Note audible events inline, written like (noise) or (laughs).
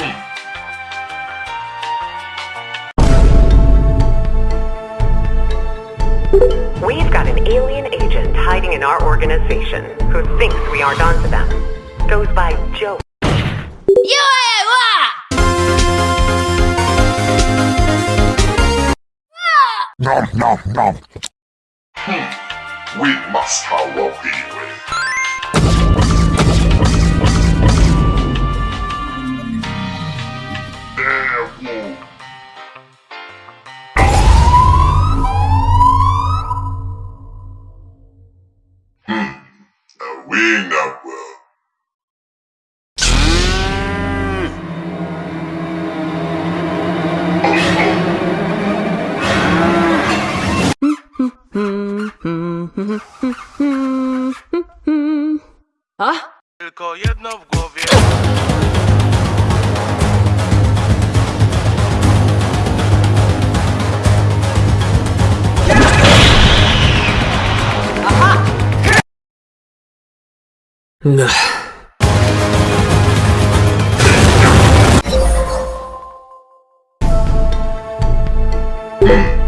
15th. We've got an alien agent hiding in our organization who thinks we aren't onto them. Goes by Joe. Eh, nom No! No! Hmm. We must howl here. (laughs) Tylko jedno w głowie. 네. 음.